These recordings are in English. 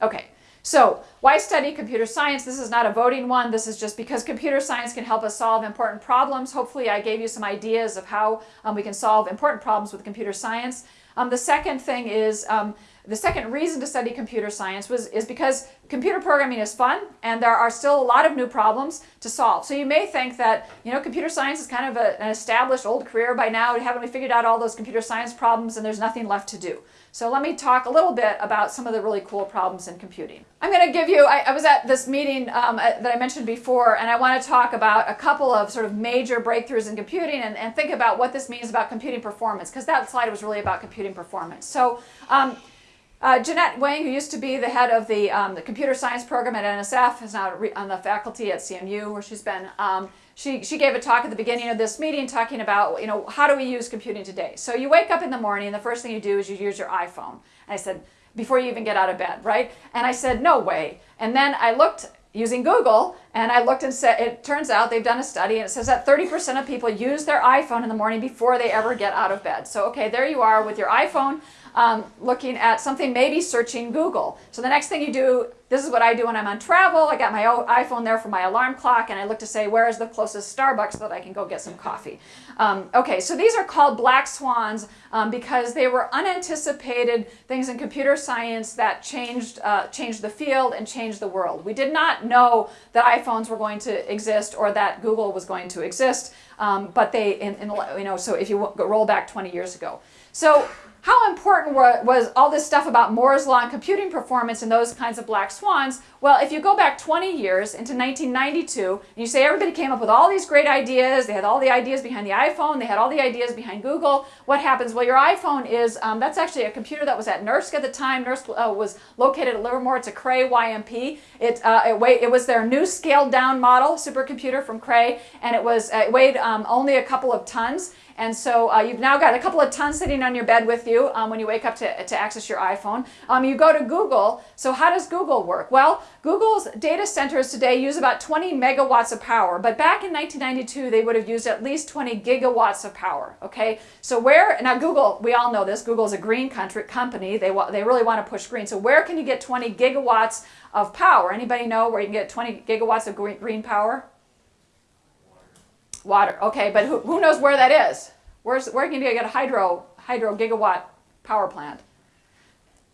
Okay, so why study computer science? This is not a voting one. This is just because computer science can help us solve important problems. Hopefully I gave you some ideas of how um, we can solve important problems with computer science. Um, the second thing is um, the second reason to study computer science was is because computer programming is fun and there are still a lot of new problems to solve. So you may think that, you know, computer science is kind of a, an established old career by now. Haven't we figured out all those computer science problems and there's nothing left to do? So let me talk a little bit about some of the really cool problems in computing. I'm going to give you, I, I was at this meeting um, that I mentioned before, and I want to talk about a couple of sort of major breakthroughs in computing and, and think about what this means about computing performance, because that slide was really about computing performance. So um, uh, Jeannette Wing, who used to be the head of the, um, the computer science program at NSF, is now on the faculty at CMU, where she's been. Um, she, she gave a talk at the beginning of this meeting talking about, you know, how do we use computing today? So you wake up in the morning, and the first thing you do is you use your iPhone. And I said, before you even get out of bed, right? And I said, no way. And then I looked using Google, and I looked and said, it turns out they've done a study, and it says that 30% of people use their iPhone in the morning before they ever get out of bed. So, okay, there you are with your iPhone um, looking at something, maybe searching Google. So the next thing you do, this is what I do when I'm on travel. I got my iPhone there for my alarm clock, and I look to say, where is the closest Starbucks so that I can go get some coffee? Um, okay, so these are called black swans um, because they were unanticipated things in computer science that changed, uh, changed the field and changed the world. We did not know that iPhones were going to exist or that Google was going to exist, um, but they, in, in, you know, so if you roll back 20 years ago. So how important was all this stuff about Moore's law and computing performance and those kinds of black swans? Well, if you go back 20 years into 1992, and you say everybody came up with all these great ideas, they had all the ideas behind the iPhone, they had all the ideas behind Google, what happens? Well, your iPhone is, um, that's actually a computer that was at NERSC at the time. NERSC uh, was located at Livermore. It's a Cray YMP. It, uh, it, it was their new scaled down model supercomputer from Cray, and it, was, uh, it weighed um, only a couple of tons. And so uh, you've now got a couple of tons sitting on your bed with you um, when you wake up to, to access your iPhone. Um, you go to Google. So how does Google work? Well, Google's data centers today use about 20 megawatts of power, but back in 1992, they would have used at least 20 gigawatts of power, okay? So where, now Google, we all know this, Google is a green country, company, they, they really want to push green. So where can you get 20 gigawatts of power? Anybody know where you can get 20 gigawatts of green, green power? Water. Okay, but who, who knows where that is? Where's, where can you get a hydro, hydro gigawatt power plant?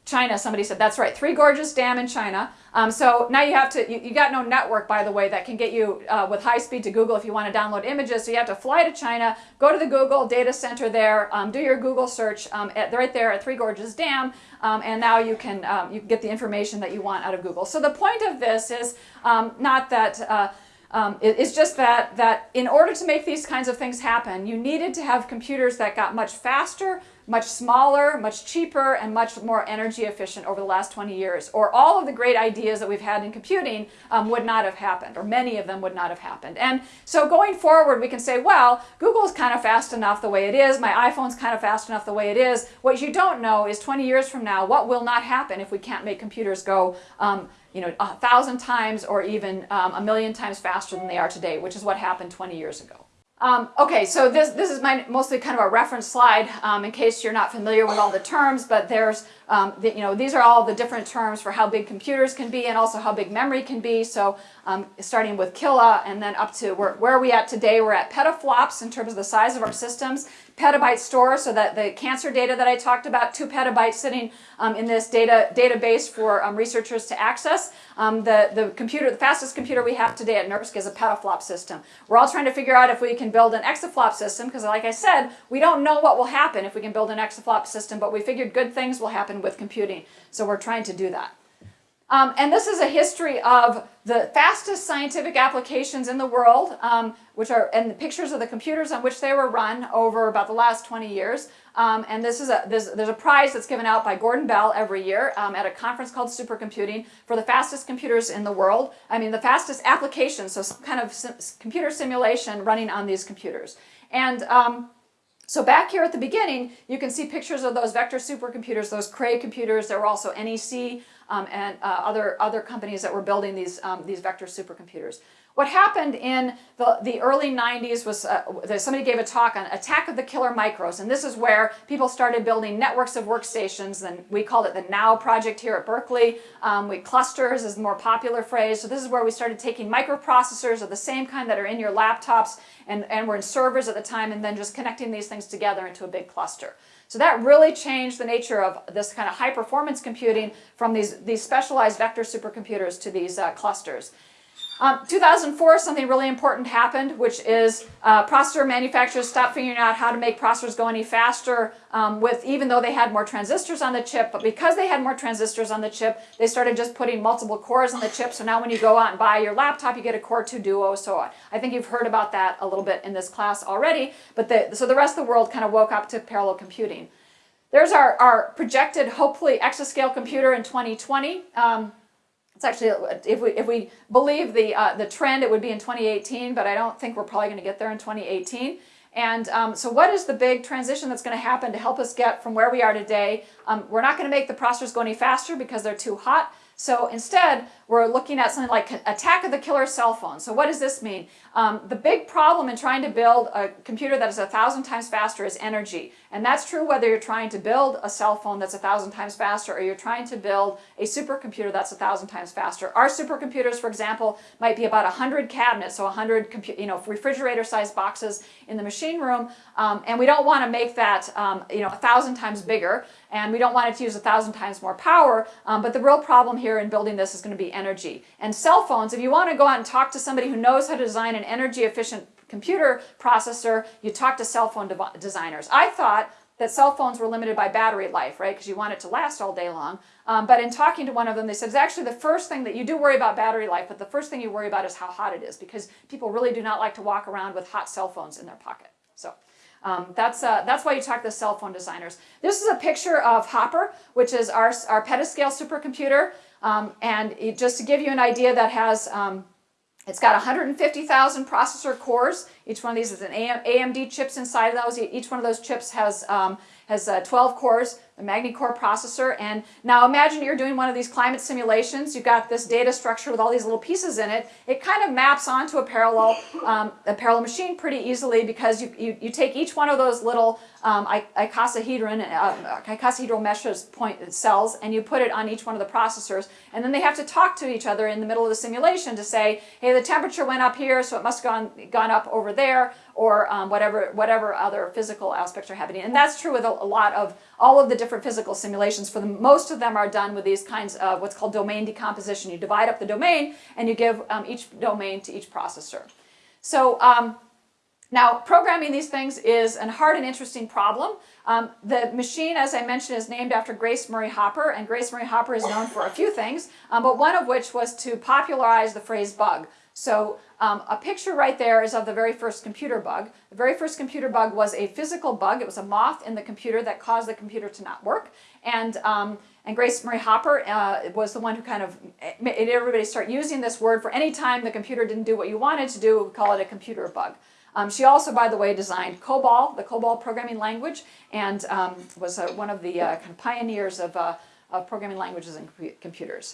China, somebody said, that's right, Three Gorges Dam in China. Um, so now you have to, you, you, got no network, by the way, that can get you uh, with high speed to Google if you want to download images. So you have to fly to China, go to the Google data center there, um, do your Google search um, at, right there at Three Gorges Dam, um, and now you can, um, you get the information that you want out of Google. So the point of this is um, not that, uh, um, it's just that, that in order to make these kinds of things happen, you needed to have computers that got much faster, much smaller, much cheaper, and much more energy efficient over the last 20 years. Or all of the great ideas that we've had in computing um, would not have happened, or many of them would not have happened. And so going forward, we can say, well, Google's kind of fast enough the way it is, my iPhone's kind of fast enough the way it is. What you don't know is 20 years from now, what will not happen if we can't make computers go um, you know, a thousand times or even um, a million times faster than they are today, which is what happened 20 years ago. Um, okay, so this, this is my mostly kind of a reference slide um, in case you're not familiar with all the terms, but there's, um, the, you know, these are all the different terms for how big computers can be and also how big memory can be. So um, starting with kilo and then up to where, where are we at today? We're at petaflops in terms of the size of our systems petabyte store so that the cancer data that I talked about, two petabytes sitting um, in this data database for um, researchers to access. Um, the, the computer, the fastest computer we have today at NERSC is a petaflop system. We're all trying to figure out if we can build an exaflop system because like I said, we don't know what will happen if we can build an exaflop system, but we figured good things will happen with computing. So we're trying to do that. Um, and this is a history of the fastest scientific applications in the world, um, which are and the pictures of the computers on which they were run over about the last 20 years. Um, and this is a there's, there's, a prize that's given out by Gordon Bell every year um, at a conference called Supercomputing for the fastest computers in the world. I mean the fastest applications, so kind of sim computer simulation running on these computers. And um, so back here at the beginning, you can see pictures of those vector supercomputers, those Cray computers. There were also NEC um, and uh, other, other companies that were building these, um, these vector supercomputers. What happened in the, the early 90s was uh, somebody gave a talk on attack of the killer micros, and this is where people started building networks of workstations, and we called it the NOW project here at Berkeley. Um, we clusters is the more popular phrase, so this is where we started taking microprocessors of the same kind that are in your laptops and, and were in servers at the time, and then just connecting these things together into a big cluster. So that really changed the nature of this kind of high performance computing from these, these specialized vector supercomputers to these uh, clusters. Um, 2004, something really important happened, which is uh, processor manufacturers stopped figuring out how to make processors go any faster um, with, even though they had more transistors on the chip, but because they had more transistors on the chip, they started just putting multiple cores on the chip. So now when you go out and buy your laptop, you get a Core 2 Duo. So I think you've heard about that a little bit in this class already. But the, so the rest of the world kind of woke up to parallel computing. There's our, our projected, hopefully, exascale computer in 2020. Um, it's actually, if we, if we believe the, uh, the trend, it would be in 2018, but I don't think we're probably going to get there in 2018. And um, so what is the big transition that's going to happen to help us get from where we are today? Um, we're not going to make the processors go any faster because they're too hot. So instead, we're looking at something like attack of the killer cell phone. So what does this mean? Um, the big problem in trying to build a computer that is a thousand times faster is energy. And that's true whether you're trying to build a cell phone that's a thousand times faster or you're trying to build a supercomputer that's a thousand times faster. Our supercomputers, for example, might be about 100 cabinets, so 100 you know, refrigerator-sized boxes in the machine room. Um, and we don't want to make that um, you know, a thousand times bigger and we don't want it to use a thousand times more power. Um, but the real problem here in building this is going to be energy. And cell phones, if you want to go out and talk to somebody who knows how to design an energy efficient computer processor, you talk to cell phone de designers. I thought that cell phones were limited by battery life, right? Because you want it to last all day long. Um, but in talking to one of them, they said it's actually the first thing that you do worry about battery life, but the first thing you worry about is how hot it is because people really do not like to walk around with hot cell phones in their pocket. So. Um, that's, uh, that's why you talk to cell phone designers. This is a picture of Hopper, which is our, our petascale supercomputer. Um, and it, just to give you an idea, that has um, it's got 150,000 processor cores. Each one of these is an AMD chips inside of those. Each one of those chips has um, has uh, 12 cores, the Magny-Cours processor. And now imagine you're doing one of these climate simulations. You've got this data structure with all these little pieces in it. It kind of maps onto a parallel, um, a parallel machine pretty easily because you, you, you take each one of those little um, icosahedron, uh, icosahedral meshes point cells and you put it on each one of the processors. And then they have to talk to each other in the middle of the simulation to say, hey, the temperature went up here, so it must have gone, gone up over there or um, whatever, whatever other physical aspects are happening. And that's true with a, a, lot of all of the different physical simulations. For the most of them are done with these kinds of what's called domain decomposition. You divide up the domain and you give um, each domain to each processor. So um, now programming these things is a hard and interesting problem. Um, the machine, as I mentioned, is named after Grace Murray Hopper, and Grace Murray Hopper is known for a few things, um, but one of which was to popularize the phrase bug. So um, a picture right there is of the very first computer bug. The very first computer bug was a physical bug. It was a moth in the computer that caused the computer to not work. And, um, and Grace Murray Hopper uh, was the one who kind of made everybody start using this word for any time the computer didn't do what you wanted to do, we call it a computer bug. Um, she also, by the way, designed COBOL, the COBOL programming language, and um, was uh, one of the uh, kind of pioneers of, uh, of programming languages and computers.